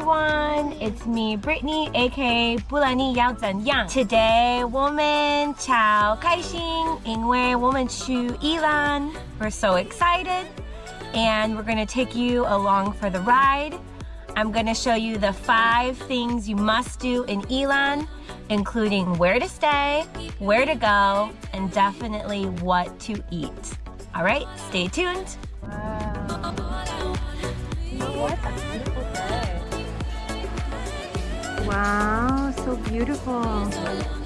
everyone, it's me Brittany aka 不然你要怎样 Today 我们超开心因为我们去伊朗 We're so excited and we're gonna take you along for the ride I'm gonna show you the five things you must do in Ilan, including where to stay, where to go, and definitely what to eat. All right, stay tuned. Wow. Wow, so beautiful.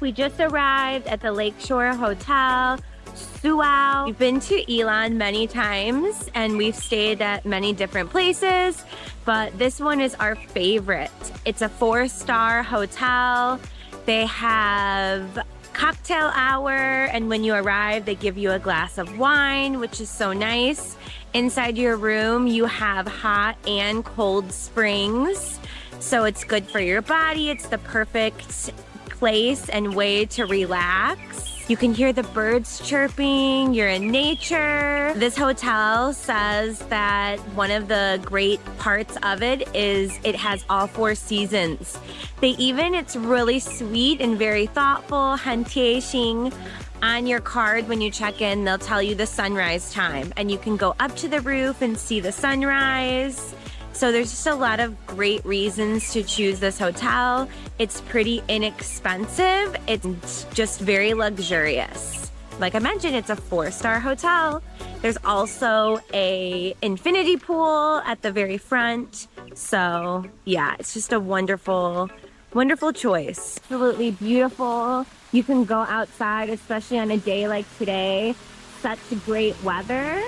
we just arrived at the Lakeshore Hotel. Suao. We've been to Ilan many times and we've stayed at many different places, but this one is our favorite. It's a four-star hotel. They have cocktail hour and when you arrive they give you a glass of wine which is so nice inside your room you have hot and cold springs so it's good for your body. It's the perfect place and way to relax. You can hear the birds chirping, you're in nature. This hotel says that one of the great parts of it is it has all four seasons. They even, it's really sweet and very thoughtful, hantiexing. On your card when you check in, they'll tell you the sunrise time and you can go up to the roof and see the sunrise. So there's just a lot of great reasons to choose this hotel. It's pretty inexpensive. It's just very luxurious. Like I mentioned, it's a four-star hotel. There's also a infinity pool at the very front. So yeah, it's just a wonderful, wonderful choice. Absolutely beautiful. You can go outside, especially on a day like today. Such great weather.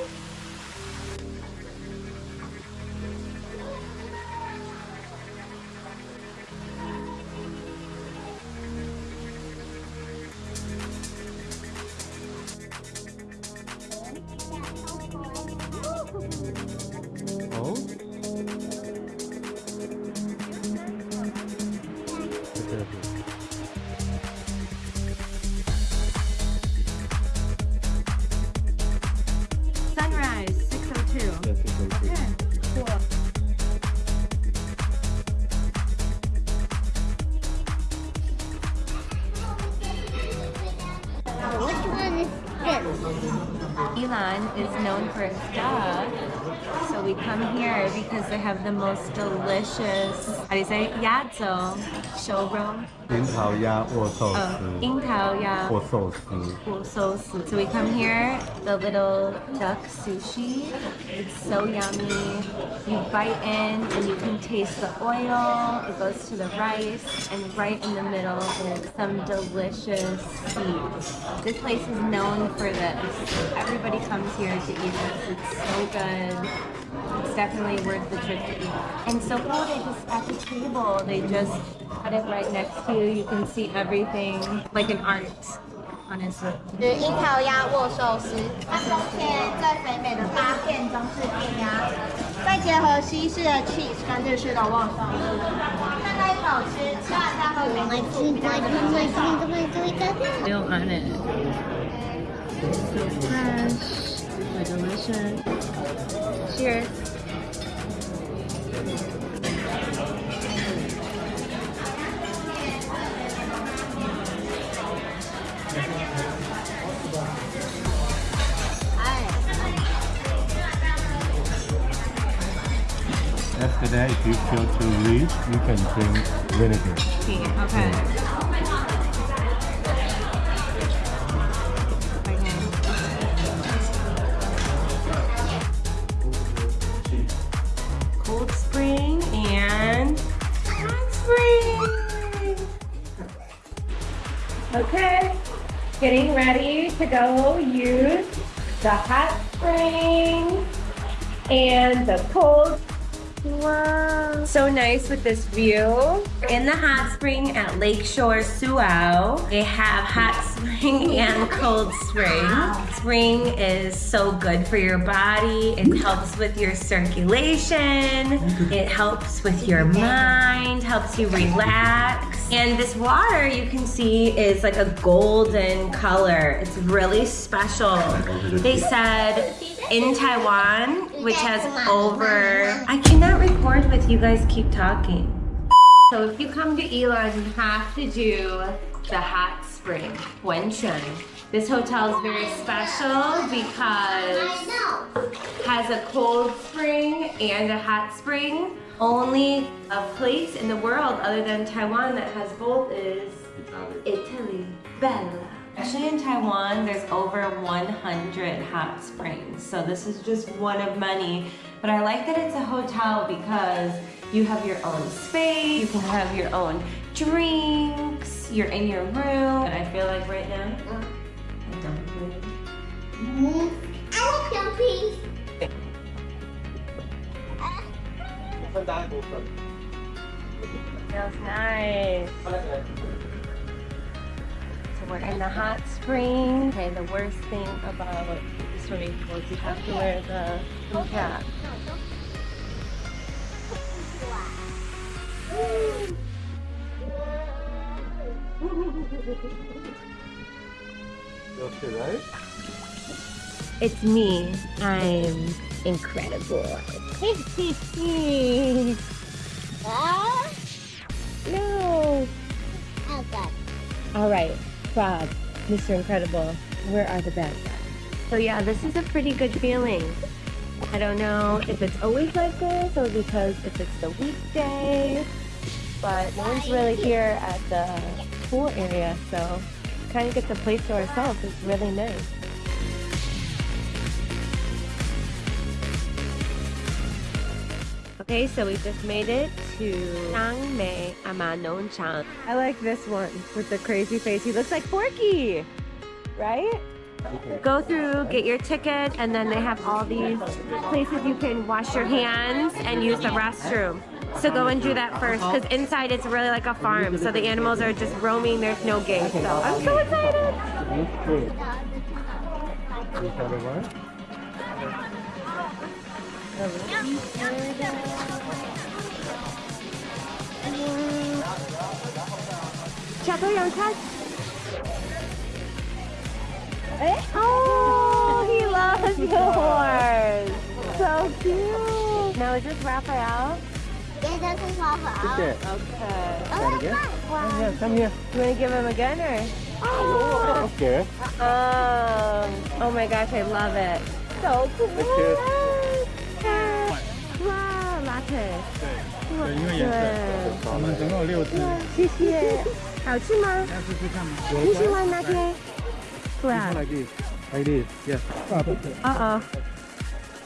Ilan is known for its duck, so we come here because they have the most delicious, how do you say, yazo, showroom, 樱桃鸭握寿 oh, 司，樱桃鸭握寿司， sauce. So we come here, the little duck sushi. It's so yummy. You bite in and you can taste the oil. It goes to the rice and right in the middle is some delicious seeds. This place is known for this. Everybody comes here to eat this. It's so good. It's definitely worth the trip to eat. And so cool, they just at the table, they just cut it right next to you. You can see everything like an art, honestly. 是樱桃鸭握寿司，它中间最肥美的八片中式片鸭，再结合西式的 cheese 跟日式的握寿司，看在一口吃，吃完再喝冰敷比较有味道。 oil on it. So fresh, so delicious. Cheers. After that, if you feel too rich, you can drink vinegar. Okay. Okay, getting ready to go use the hot spring and the cold Wow. So nice with this view. In the hot spring at Lakeshore Suao, they have hot spring and cold spring. Spring is so good for your body. It helps with your circulation. It helps with your mind, helps you relax. And this water you can see is like a golden color. It's really special. They said in Taiwan, which has over, I cannot record with you guys keep talking. So if you come to Ilan, you have to do the hot spring, Wenchun. This hotel is very special because it has a cold spring and a hot spring. Only a place in the world other than Taiwan that has both is Italy. Bella. Actually in Taiwan, there's over 100 hot springs. So this is just one of many. But I like that it's a hotel because you have your own space, you can have your own drinks, you're in your room. And I feel like right now, I don't really I like your piece. Feels nice. So we're in the hot spring. Okay, the worst thing about swimming pool is you have to wear the cap. Okay, right? It's me. I'm incredible. Ah, no. oh God. All right, Bob, Mr. Incredible, where are the bad guys? So yeah, this is a pretty good feeling. I don't know if it's always like this or because if it's the weekday, but no one's really here at the pool area, so kind of get the place to ourselves. It's really nice. Okay, so we just made it to Changmei Amanongchang. I like this one with the crazy face. He looks like Porky, right? Go through, get your ticket, and then they have all these places you can wash your hands and use the restroom. So go and do that first, because inside it's really like a farm. So the animals are just roaming. There's no gate. So I'm so excited. You have a? Oh, he loves yours. So cute. Now is this Raphael? Yeah, this is all for Okay. Okay. Come again? Come here, come here. You want to give him a gun or? Okay. Um, oh my gosh, I love it. So cool. Wow, latte. 对，因为颜色，对，我们总共有六只，谢谢。好吃吗？要试试看吗？你喜欢哪天？对啊。 Like this, like this, yes. 哦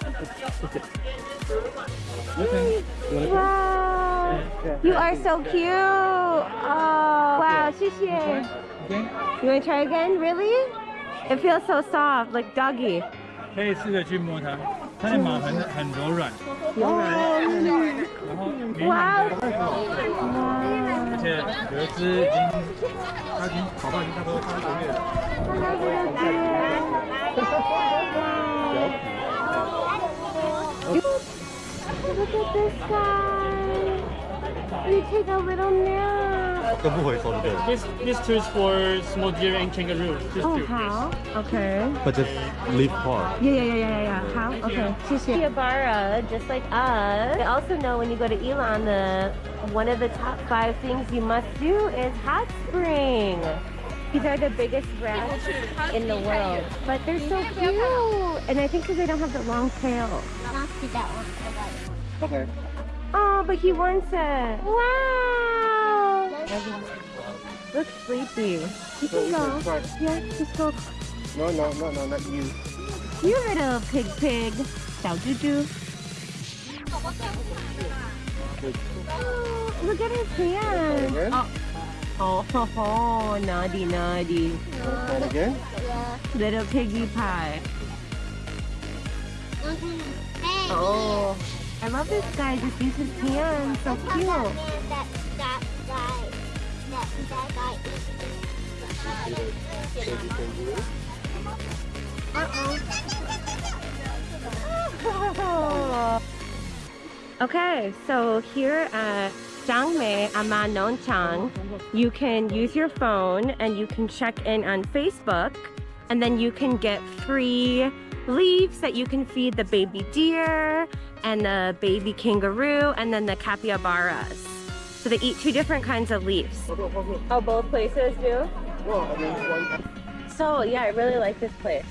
You can, 哦。Wow. You are so cute. Oh. Wow, 谢谢。 again, You want to try again? Really? It feels so soft, like doggy. 可以试着去摸它，它的毛很很柔软，然后绵哇软的，而且有一只已经，它已经跑到已经差不多三个月了。 Look at this guy. We take a little nap. This this two is for small deer and kangaroo. Just oh, two, how? Okay. But just leave part. Yeah, yeah, yeah, yeah, yeah. How? Okay. Chiabara, just like us. I also know when you go to Ilan, the one of the top five things you must do is hot spring. These are the biggest rats in the world, but they're so cute. And I think because they don't have the long tail. Okay. Oh, but he wants it. Wow. Looks sleepy. You can go. Yeah, just go. No, no, no, no, not you. You little pig pig. Chow, doo doo. Oh, look at his hand. Oh. Oh, oh, naughty, naughty. Uh, again? Yeah. Little piggy pie. Mm -hmm. hey, oh. I love this guy. Just use his hands. So cute. That, that guy, that, that guy Okay, so here at Jiangmei Ama Nongchang, you can use your phone and you can check in on Facebook and then you can get free leaves that you can feed the baby deer and the baby kangaroo and then the capybaras. So they eat two different kinds of leaves. Oh, both places do? So yeah, I really like this place.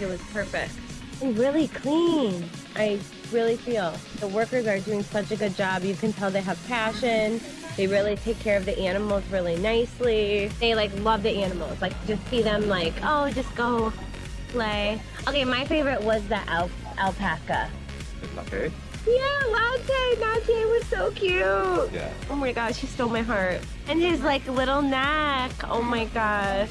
It was perfect. And really clean. I really feel the workers are doing such a good job. You can tell they have passion. They really take care of the animals really nicely. They like love the animals. Like just see them like, oh, just go play. Okay, my favorite was the al alpaca. Okay. Yeah, Latte. Latte was so cute. Yeah. Oh my gosh, he stole my heart. And his like little neck. Oh my gosh.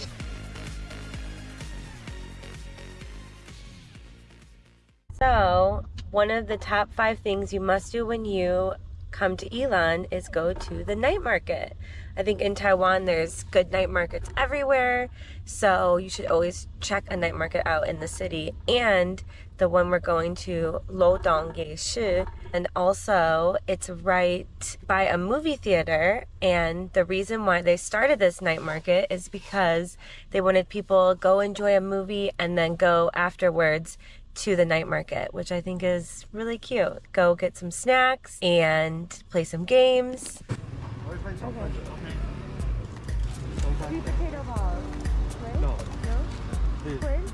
So, one of the top five things you must do when you come to Ilan is go to the night market. I think in Taiwan there's good night markets everywhere, so you should always check a night market out in the city. And the one we're going to, Lodong Yeshi, and also it's right by a movie theater. And the reason why they started this night market is because they wanted people go enjoy a movie and then go afterwards to the night market, which I think is really cute. Go get some snacks and play some games. Sweet potato balls. No. No? This.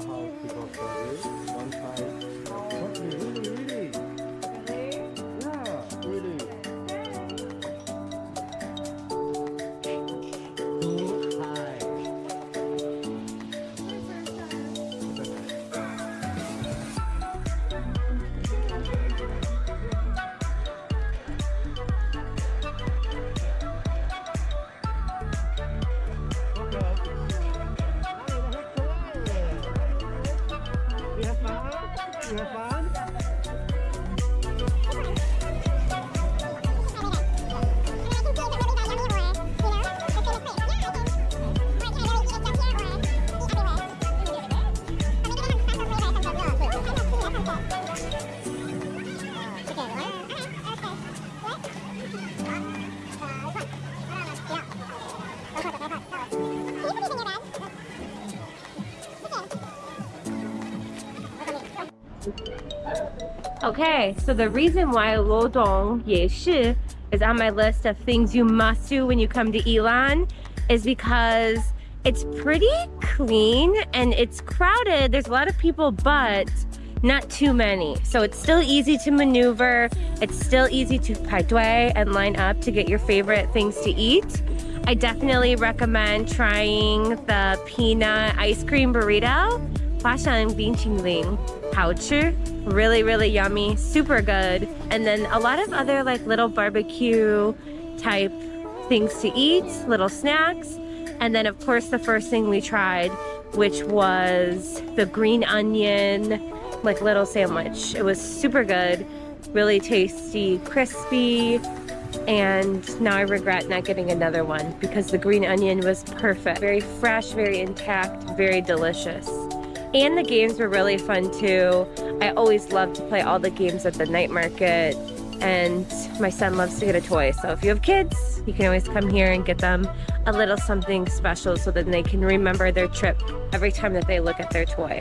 You how people say this? One time. Fun? Okay, so the reason why Lo Dong Ye Yeshi is on my list of things you must do when you come to Ilan is because it's pretty clean and it's crowded. There's a lot of people, but not too many. So it's still easy to maneuver. It's still easy to paidui and line up to get your favorite things to eat. I definitely recommend trying the peanut ice cream burrito. 花生冰淇淋。Really really yummy. Super good. And then a lot of other like little barbecue type things to eat little snacks. And then of course the first thing we tried which was the green onion like little sandwich. It was super good really tasty crispy. And now I regret not getting another one because the green onion was perfect. Very fresh very intact very delicious and the games were really fun too. I always love to play all the games at the night market and my son loves to get a toy. So if you have kids, you can always come here and get them a little something special so that they can remember their trip every time that they look at their toy.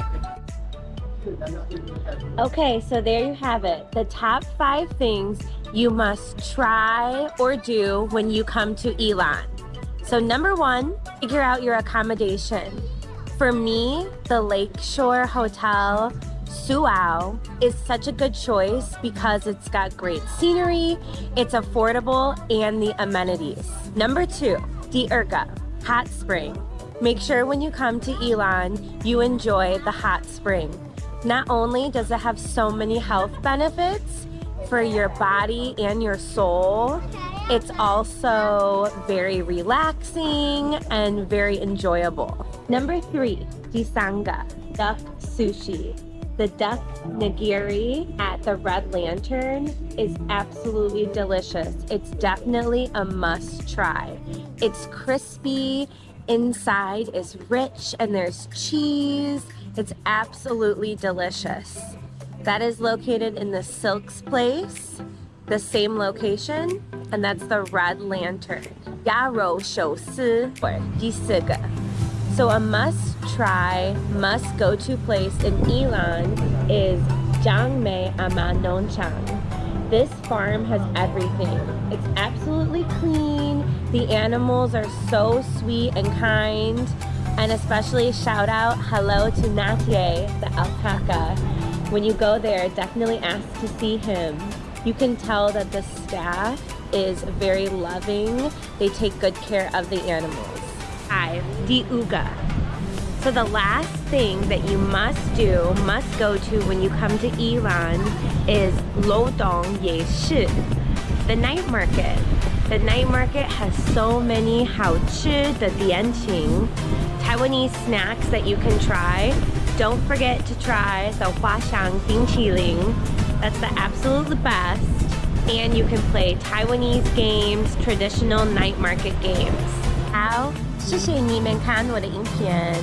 Okay, so there you have it. The top five things you must try or do when you come to Ilan. So number one, figure out your accommodation. For me, the Lakeshore Hotel Suao is such a good choice because it's got great scenery, it's affordable, and the amenities. Number two, the Urga Hot Spring. Make sure when you come to Ilan, you enjoy the hot spring. Not only does it have so many health benefits for your body and your soul, it's also very relaxing and very enjoyable. Number three, Disanga, duck sushi. The duck nigiri at the Red Lantern is absolutely delicious. It's definitely a must try. It's crispy, inside is rich, and there's cheese it's absolutely delicious. That is located in the Silks Place, the same location, and that's the Red Lantern. Yarou Shou Si, or 第四个. So a must-try, must-go-to place in Ilan is Jiangmei Amanonchang. This farm has everything. It's absolutely clean, the animals are so sweet and kind, and especially shout out hello to Latte, the alpaca. When you go there, definitely ask to see him. You can tell that the staff is very loving. They take good care of the animals. Five, the Uga. So the last thing that you must do, must go to when you come to Ilan is Lodong Ye Shi, the night market. The night market has so many hao chi, the dianqing, Taiwanese snacks that you can try. Don't forget to try the hua shang bing qiling. That's the absolute best And you can play Taiwanese games, traditional night market games. 好，谢谢你们看我的影片.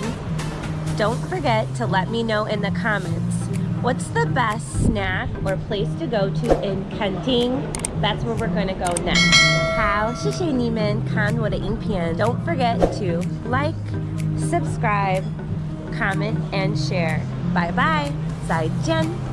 Don't forget to let me know in the comments what's the best snack or place to go to in Kenting. That's where we're going to go next. 好，谢谢你们看我的影片. Don't forget to like, subscribe, comment, and share. Bye bye. 再见.